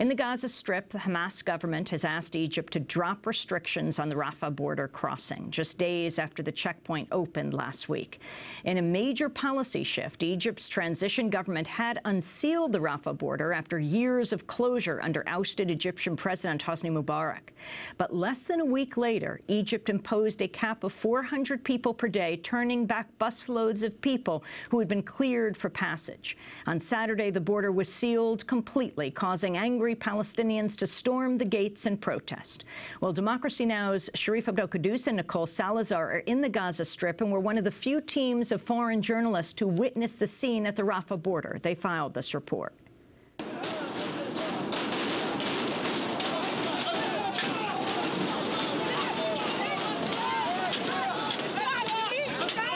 In the Gaza Strip, the Hamas government has asked Egypt to drop restrictions on the Rafah border crossing, just days after the checkpoint opened last week. In a major policy shift, Egypt's transition government had unsealed the Rafah border after years of closure under ousted Egyptian President Hosni Mubarak. But less than a week later, Egypt imposed a cap of 400 people per day, turning back busloads of people who had been cleared for passage. On Saturday, the border was sealed completely, causing angry Palestinians to storm the gates in protest. Well, Democracy Now!'s Sharif Abdel Kouddous and Nicole Salazar are in the Gaza Strip and were one of the few teams of foreign journalists to witness the scene at the Rafah border. They filed this report.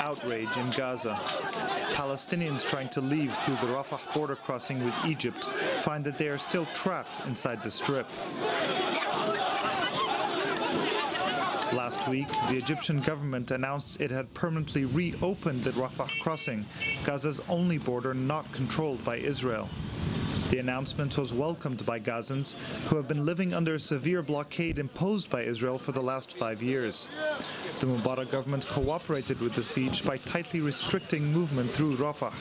Outrage in Gaza. Palestinians trying to leave through the Rafah border crossing with Egypt find that they are still trapped inside the strip. Last week, the Egyptian government announced it had permanently reopened the Rafah crossing, Gaza's only border not controlled by Israel. The announcement was welcomed by Gazans who have been living under a severe blockade imposed by Israel for the last five years. The Mubarak government cooperated with the siege by tightly restricting movement through Rafah.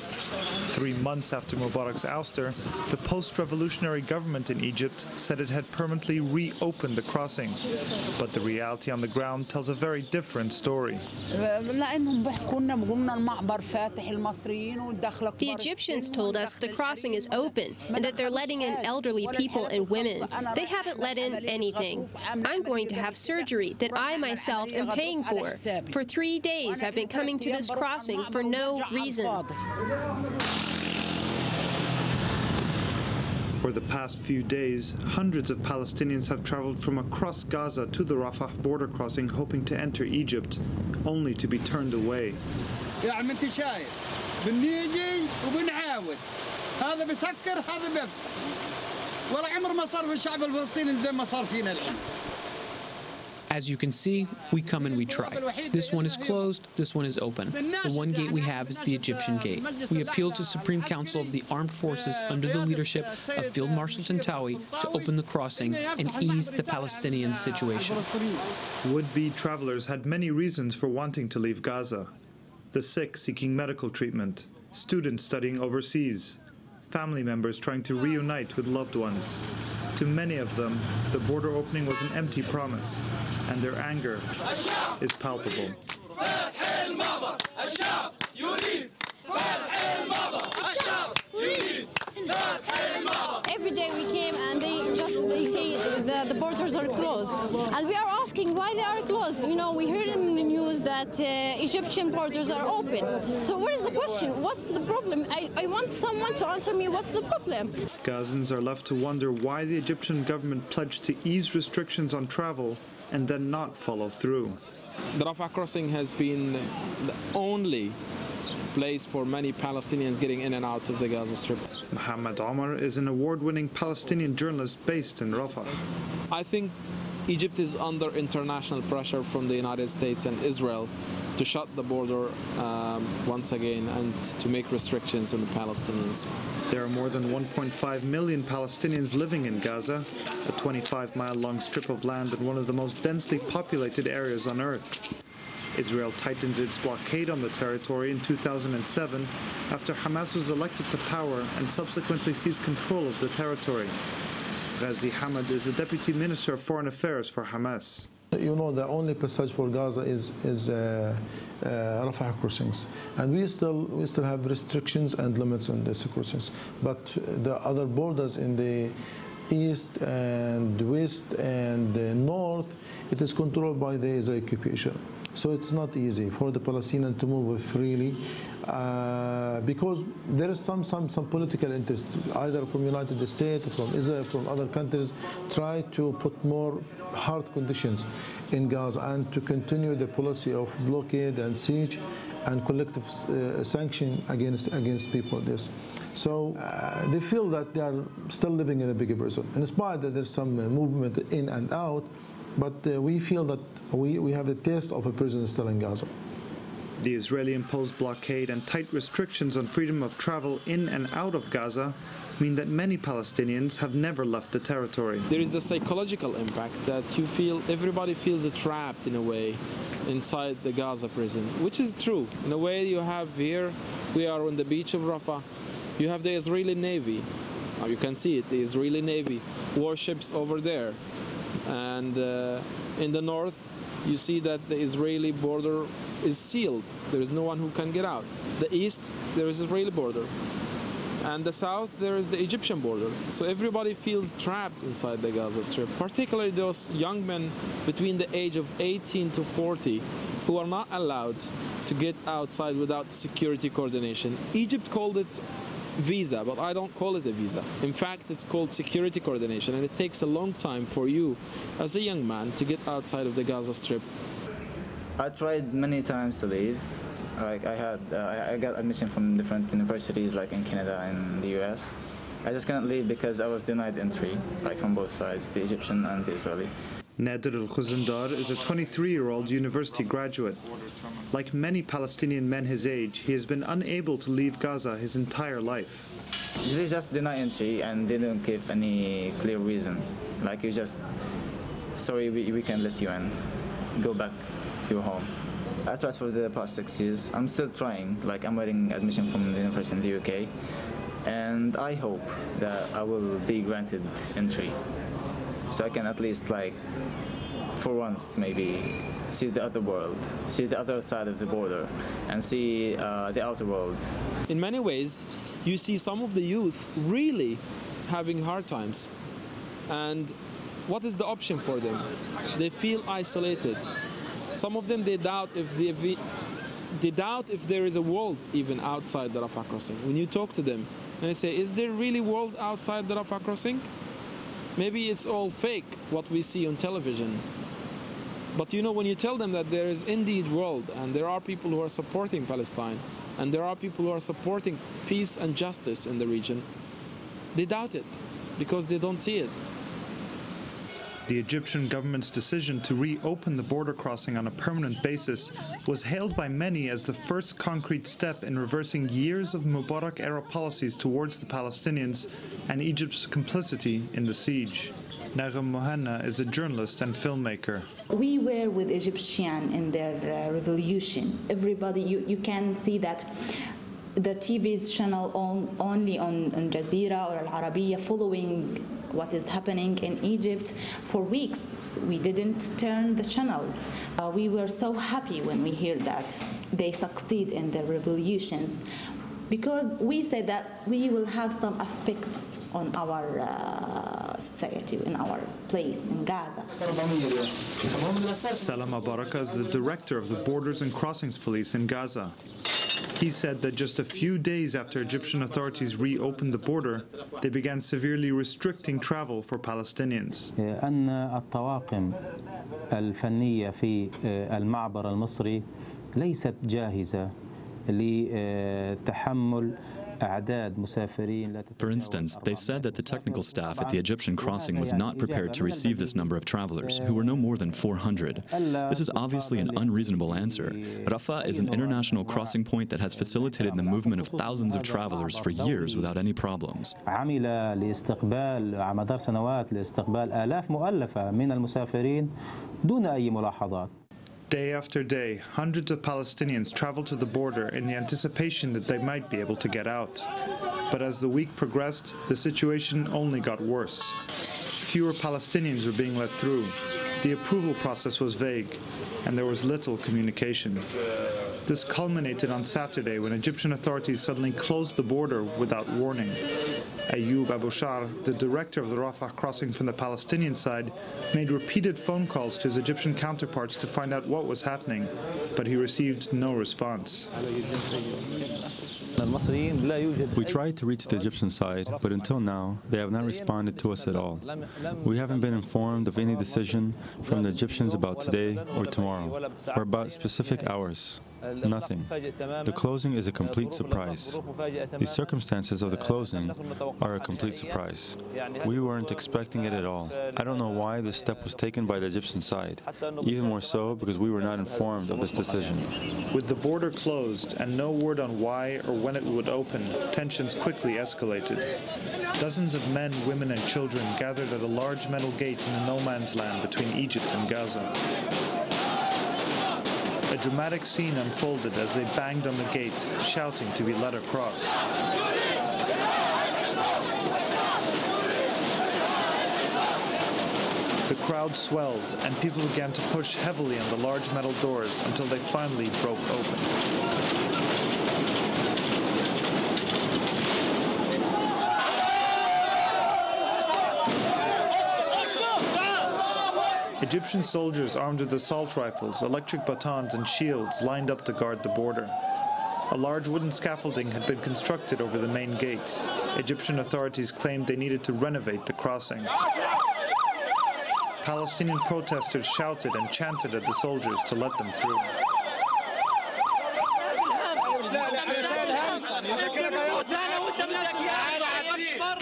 Three months after Mubarak's ouster, the post-revolutionary government in Egypt said it had permanently reopened the crossing. But the reality on the ground tells a very different story. The Egyptians told us the crossing is open and that they're letting in elderly people and women. They haven't let in anything. I'm going to have surgery that I myself am paying for. For three days I've been coming to this crossing for no reason. For the past few days, hundreds of Palestinians have traveled from across Gaza to the Rafah border crossing hoping to enter Egypt, only to be turned away. يعني انت شايف بنيجي وبنعاود هذا بسكر هذا بيفتح ولا عمر ما صار في الشعب الفلسطيني زي ما صار فينا الحين As you can see, we come and we try. This one is closed, this one is open. The one gate we have is the Egyptian gate. We appeal to Supreme Council of the Armed Forces under the leadership of Field Marshal Tantawi to open the crossing and ease the Palestinian situation. Would-be travelers had many reasons for wanting to leave Gaza. The sick seeking medical treatment, students studying overseas, family members trying to reunite with loved ones. To many of them, the border opening was an empty promise, and their anger is palpable. Every day we came and they just they say the, the borders are closed. And we are asking why they are closed. You know, we heard in the news that uh, Egyptian borders are open. So what is the question? What's the problem? I, I want someone to answer me what's the problem. Gazans are left to wonder why the Egyptian government pledged to ease restrictions on travel and then not follow through. The Rafah crossing has been the only place for many Palestinians getting in and out of the Gaza Strip. Mohammed Omar is an award-winning Palestinian journalist based in Rafah. I think Egypt is under international pressure from the United States and Israel to shut the border um, once again and to make restrictions on the Palestinians. There are more than 1.5 million Palestinians living in Gaza, a 25-mile long strip of land in one of the most densely populated areas on earth. Israel tightened its blockade on the territory in 2007 after Hamas was elected to power and subsequently seized control of the territory. Ghazi Hamad is the Deputy Minister of Foreign Affairs for Hamas. You know, the only passage for Gaza is is uh, uh, Rafah crossings, and we still we still have restrictions and limits on these crossings. But the other borders in the east and west and the north, it is controlled by the Israeli occupation. So it's not easy for the Palestinians to move freely uh, because there is some, some, some political interest, either from United States, from Israel, from other countries, try to put more hard conditions in Gaza and to continue the policy of blockade and siege and collective uh, sanction against against people. This. So uh, they feel that they are still living in a bigger prison. In spite that there's some movement in and out, but uh, we feel that we, we have the taste of a prison still in Gaza. The Israeli-imposed blockade and tight restrictions on freedom of travel in and out of Gaza mean that many Palestinians have never left the territory. There is a psychological impact that you feel, everybody feels trapped in a way inside the Gaza prison, which is true. In a way you have here, we are on the beach of Rafah, you have the Israeli Navy. Now you can see it, the Israeli Navy, warships over there. And uh, in the north, you see that the Israeli border is sealed. There is no one who can get out. The east, there is Israeli border. And the south, there is the Egyptian border. So everybody feels trapped inside the Gaza Strip, particularly those young men between the age of 18 to 40 who are not allowed to get outside without security coordination. Egypt called it visa, but I don't call it a visa. In fact, it's called security coordination, and it takes a long time for you, as a young man, to get outside of the Gaza Strip. I tried many times to leave. Like I had, uh, I got admission from different universities, like in Canada and the U.S. I just couldn't leave because I was denied entry, like from both sides, the Egyptian and the Israeli. Nader al-Khuzandar is a 23-year-old university graduate. Like many Palestinian men his age, he has been unable to leave Gaza his entire life. They just deny entry and they don't give any clear reason. Like you just, sorry, we, we can let you in. Go back to your home. I tried for the past six years. I'm still trying. Like I'm waiting admission from the university in the UK, and I hope that I will be granted entry, so I can at least like, for once maybe, see the other world, see the other side of the border, and see uh, the outer world. In many ways, you see some of the youth really having hard times, and what is the option for them? They feel isolated. Some of them they doubt if they, they doubt if there is a world even outside the Rafah crossing. When you talk to them and they say, is there really world outside the Rafah crossing? Maybe it's all fake, what we see on television. But you know, when you tell them that there is indeed world and there are people who are supporting Palestine and there are people who are supporting peace and justice in the region, they doubt it because they don't see it. The Egyptian government's decision to reopen the border crossing on a permanent basis was hailed by many as the first concrete step in reversing years of Mubarak-era policies towards the Palestinians and Egypt's complicity in the siege. Nagham Mohanna is a journalist and filmmaker. We were with Egyptian in their uh, revolution. Everybody, you, you can see that the TV channel on, only on, on Jazeera or Al Arabiya following what is happening in Egypt for weeks. We didn't turn the channel. Uh, we were so happy when we hear that they succeed in their revolution because we said that we will have some effect on our uh, society, in our place in Gaza. Salama Baraka is the director of the Borders and Crossings Police in Gaza. He said that just a few days after Egyptian authorities reopened the border, they began severely restricting travel for Palestinians. أن الطواقم الفنية في المعبر المصري ليست جاهزة لتحمل for instance, they said that the technical staff at the Egyptian crossing was not prepared to receive this number of travelers, who were no more than 400. This is obviously an unreasonable answer. Rafah is an international crossing point that has facilitated the movement of thousands of travelers for years without any problems. Day after day, hundreds of Palestinians traveled to the border in the anticipation that they might be able to get out. But as the week progressed, the situation only got worse. Fewer Palestinians were being let through. The approval process was vague, and there was little communication. This culminated on Saturday when Egyptian authorities suddenly closed the border without warning. Ayoub Aboushar, the director of the Rafah crossing from the Palestinian side, made repeated phone calls to his Egyptian counterparts to find out what was happening, but he received no response. We tried to reach the Egyptian side, but until now, they have not responded to us at all. We haven't been informed of any decision from the Egyptians about today or tomorrow, or about specific hours. Nothing. The closing is a complete surprise. The circumstances of the closing are a complete surprise. We weren't expecting it at all. I don't know why this step was taken by the Egyptian side, even more so because we were not informed of this decision. With the border closed and no word on why or when it would open, tensions quickly escalated. Dozens of men, women and children gathered at a large metal gate in the no man's land between Egypt and Gaza. A dramatic scene unfolded as they banged on the gate, shouting to be let across. The crowd swelled, and people began to push heavily on the large metal doors until they finally broke open. Egyptian soldiers armed with assault rifles, electric batons and shields lined up to guard the border. A large wooden scaffolding had been constructed over the main gate. Egyptian authorities claimed they needed to renovate the crossing. Palestinian protesters shouted and chanted at the soldiers to let them through.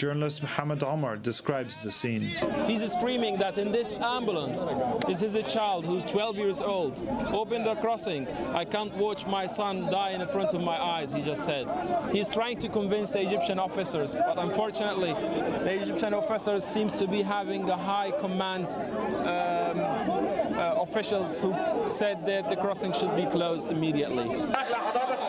Journalist Mohammed Omar describes the scene. He's screaming that in this ambulance this is a child who's 12 years old. Open the crossing. I can't watch my son die in front of my eyes, he just said. He's trying to convince the Egyptian officers, but unfortunately, the Egyptian officers seems to be having a high command um, uh, officials who said that the crossing should be closed immediately.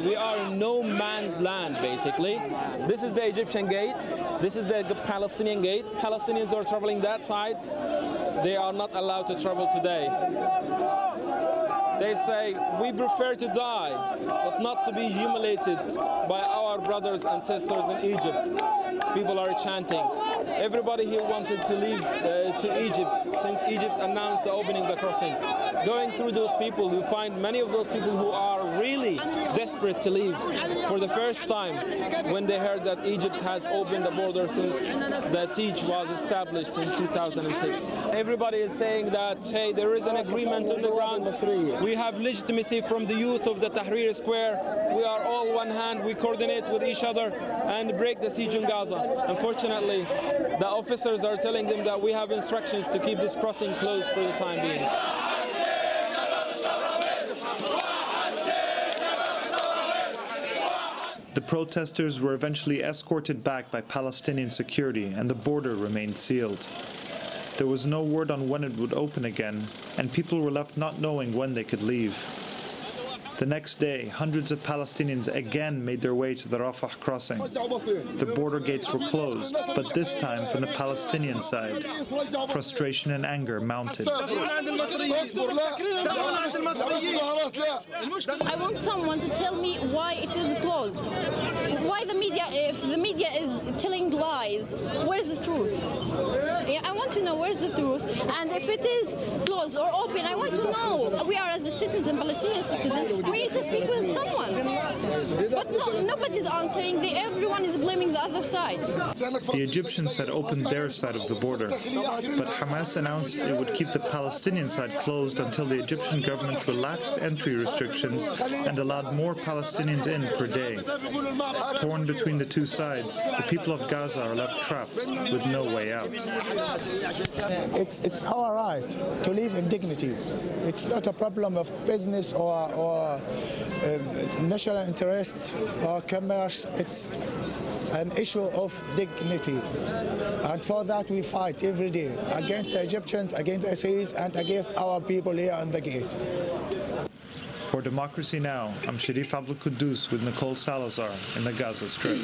We are in no man's land, basically. This is the Egyptian gate. This is the Palestinian gate. Palestinians are traveling that side. They are not allowed to travel today. They say, we prefer to die, but not to be humiliated by our brothers and sisters in Egypt. People are chanting. Everybody here wanted to leave uh, to Egypt since Egypt announced the opening of the crossing. Going through those people, you find many of those people who are really desperate to leave for the first time when they heard that Egypt has opened the border since the siege was established in 2006. Everybody is saying that, hey, there is an agreement on the ground. We have legitimacy from the youth of the Tahrir Square. We are all one hand. We coordinate with each other and break the siege in Gaza. Unfortunately, the officers are telling them that we have instructions to keep this crossing closed for the time being. The protesters were eventually escorted back by Palestinian security and the border remained sealed. There was no word on when it would open again, and people were left not knowing when they could leave. The next day, hundreds of Palestinians again made their way to the Rafah crossing. The border gates were closed, but this time from the Palestinian side. Frustration and anger mounted. I want someone to tell me why it is closed. Why the media, if the media is telling lies, where's the truth? I want to know where's the truth. And if it is closed or open, I want to know. We are as a citizen, Palestinian citizen, we need to speak with no, nobody's answering. They, everyone is blaming the other side. The Egyptians had opened their side of the border, but Hamas announced it would keep the Palestinian side closed until the Egyptian government relaxed entry restrictions and allowed more Palestinians in per day. Torn between the two sides, the people of Gaza are left trapped with no way out. It's, it's our right to live in dignity. It's not a problem of business or, or um, national interest or commerce. It's an issue of dignity. And for that we fight every day against the Egyptians, against the Israelis, and against our people here on the gate. For Democracy Now!, I'm Sharif Abdel Kouddous with Nicole Salazar in the Gaza Strip.